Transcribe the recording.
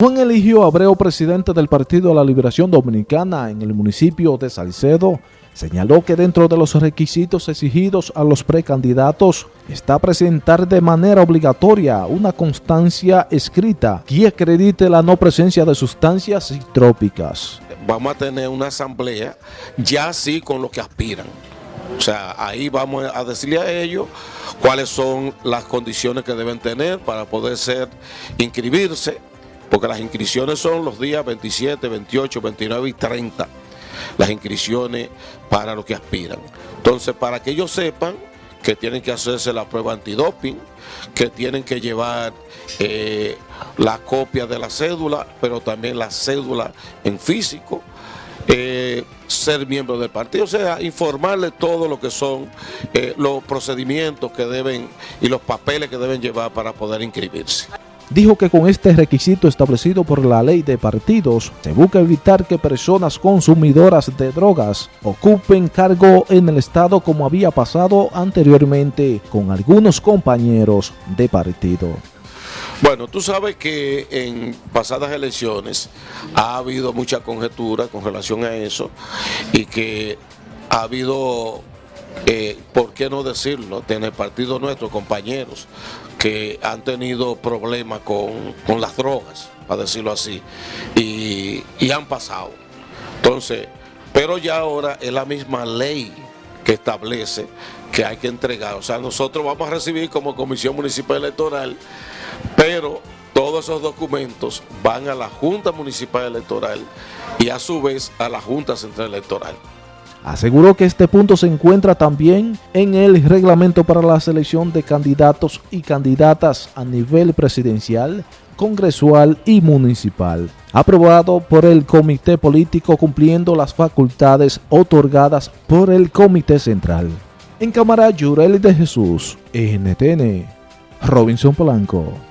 Juan Eligio Abreu, presidente del Partido de la Liberación Dominicana en el municipio de Salcedo, señaló que dentro de los requisitos exigidos a los precandidatos está presentar de manera obligatoria una constancia escrita que acredite la no presencia de sustancias psicotrópicas. Vamos a tener una asamblea ya así con lo que aspiran. O sea, ahí vamos a decirle a ellos cuáles son las condiciones que deben tener para poder ser, inscribirse porque las inscripciones son los días 27, 28, 29 y 30, las inscripciones para los que aspiran. Entonces, para que ellos sepan que tienen que hacerse la prueba antidoping, que tienen que llevar eh, la copia de la cédula, pero también la cédula en físico, eh, ser miembro del partido, o sea, informarle todo lo que son eh, los procedimientos que deben y los papeles que deben llevar para poder inscribirse dijo que con este requisito establecido por la ley de partidos se busca evitar que personas consumidoras de drogas ocupen cargo en el Estado como había pasado anteriormente con algunos compañeros de partido. Bueno, tú sabes que en pasadas elecciones ha habido mucha conjetura con relación a eso y que ha habido eh, ¿por qué no decirlo? En el partido nuestro, compañeros que han tenido problemas con, las drogas, para decirlo así, y, y han pasado. Entonces, pero ya ahora es la misma ley que establece que hay que entregar. O sea, nosotros vamos a recibir como Comisión Municipal Electoral, pero todos esos documentos van a la Junta Municipal Electoral y a su vez a la Junta Central Electoral. Aseguró que este punto se encuentra también en el reglamento para la selección de candidatos y candidatas a nivel presidencial, congresual y municipal, aprobado por el Comité Político cumpliendo las facultades otorgadas por el Comité Central. En Cámara Yurel de Jesús, NTN, Robinson Polanco.